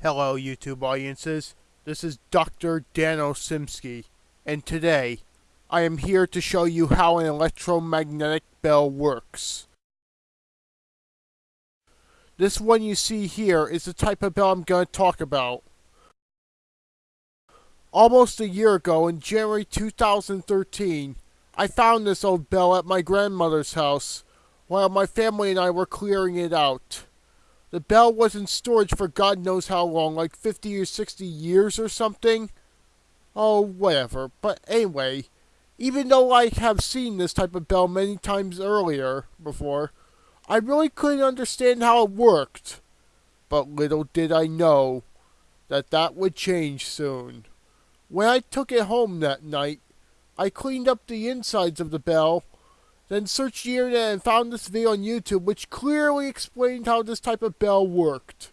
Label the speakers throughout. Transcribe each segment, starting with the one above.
Speaker 1: Hello, YouTube audiences. This is Dr. Dan Osimski, and today I am here to show you how an electromagnetic bell works. This one you see here is the type of bell I'm going to talk about. Almost a year ago, in January 2013, I found this old bell at my grandmother's house while my family and I were clearing it out. The bell was in storage for God knows how long, like 50 or 60 years or something. Oh, whatever. But anyway, even though I have seen this type of bell many times earlier before, I really couldn't understand how it worked. But little did I know that that would change soon. When I took it home that night, I cleaned up the insides of the bell then searched the internet and found this video on YouTube which clearly explained how this type of bell worked.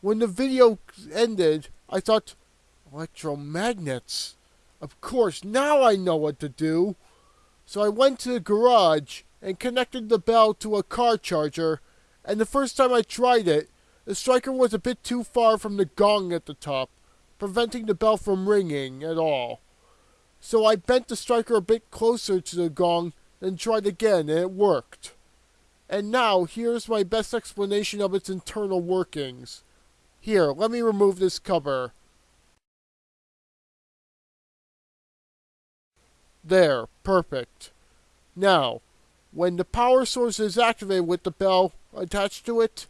Speaker 1: When the video ended, I thought, electromagnets. Of course, now I know what to do. So I went to the garage and connected the bell to a car charger, and the first time I tried it, the striker was a bit too far from the gong at the top, preventing the bell from ringing at all. So I bent the striker a bit closer to the gong then tried again and it worked. And now here's my best explanation of its internal workings. Here, let me remove this cover. There, perfect. Now, when the power source is activated with the bell attached to it,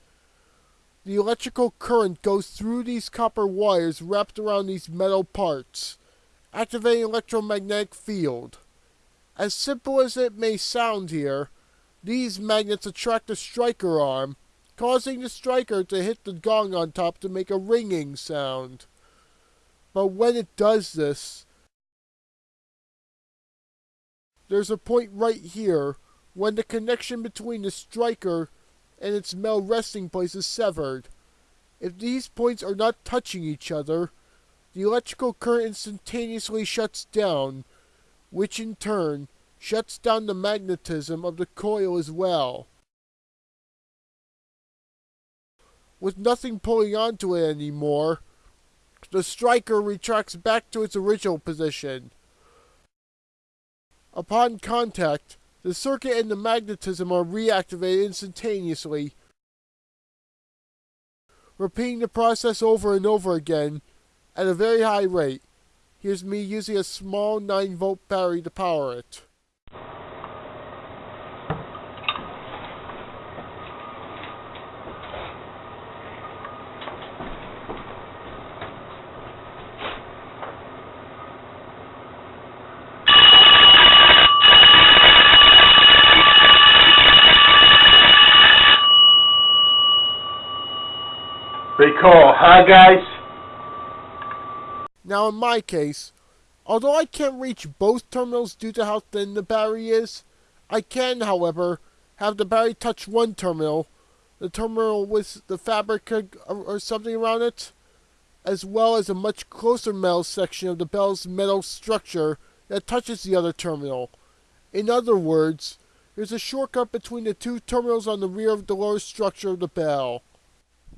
Speaker 1: the electrical current goes through these copper wires wrapped around these metal parts, activating electromagnetic field. As simple as it may sound here, these magnets attract the striker arm, causing the striker to hit the gong on top to make a ringing sound. But when it does this, there's a point right here when the connection between the striker and its metal resting place is severed. If these points are not touching each other, the electrical current instantaneously shuts down, which in turn shuts down the magnetism of the coil as well. With nothing pulling onto it anymore, the striker retracts back to its original position. Upon contact, the circuit and the magnetism are reactivated instantaneously, repeating the process over and over again at a very high rate. Here's me using a small 9 volt battery to power it.
Speaker 2: Cool, huh guys?
Speaker 1: Now in my case, although I can't reach both terminals due to how thin the battery is, I can, however, have the battery touch one terminal, the terminal with the fabric or something around it, as well as a much closer metal section of the bell's metal structure that touches the other terminal. In other words, there's a shortcut between the two terminals on the rear of the lower structure of the bell.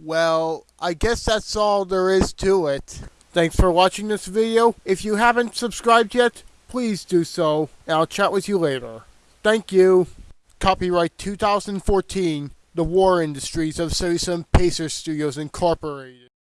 Speaker 1: Well, I guess that's all there is to it. Thanks for watching this video. If you haven't subscribed yet, please do so, and I'll chat with you later. Thank you. Copyright 2014, The War Industries of Citizen Pacer Studios Incorporated.